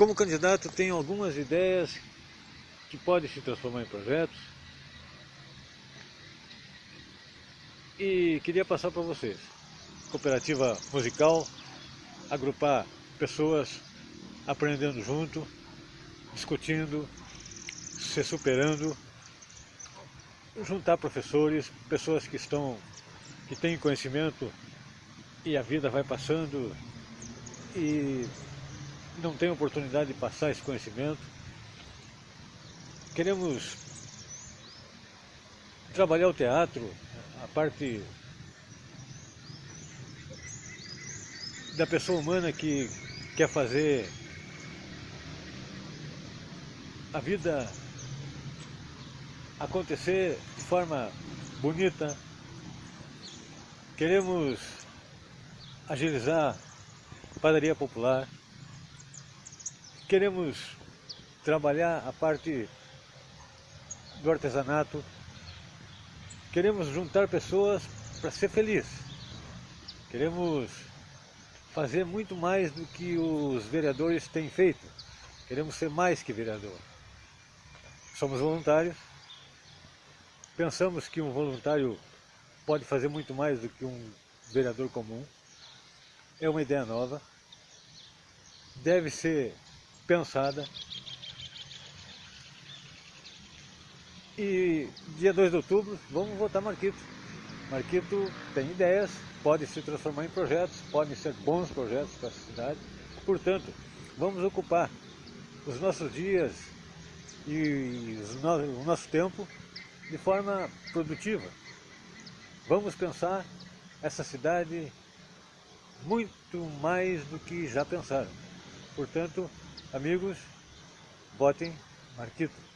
como candidato tenho algumas ideias que podem se transformar em projetos e queria passar para vocês. Cooperativa musical, agrupar pessoas aprendendo junto, discutindo, se superando, juntar professores, pessoas que estão, que têm conhecimento e a vida vai passando e não tem oportunidade de passar esse conhecimento. Queremos trabalhar o teatro, a parte da pessoa humana que quer fazer a vida acontecer de forma bonita. Queremos agilizar padaria popular. Queremos trabalhar a parte do artesanato. Queremos juntar pessoas para ser feliz. Queremos fazer muito mais do que os vereadores têm feito. Queremos ser mais que vereador. Somos voluntários. Pensamos que um voluntário pode fazer muito mais do que um vereador comum. É uma ideia nova. Deve ser pensada. E dia 2 de outubro, vamos votar Marquito. Marquito tem ideias, pode se transformar em projetos, podem ser bons projetos para a cidade. Portanto, vamos ocupar os nossos dias e o nosso tempo de forma produtiva. Vamos pensar essa cidade muito mais do que já pensaram. Portanto, amigos, votem Marquito.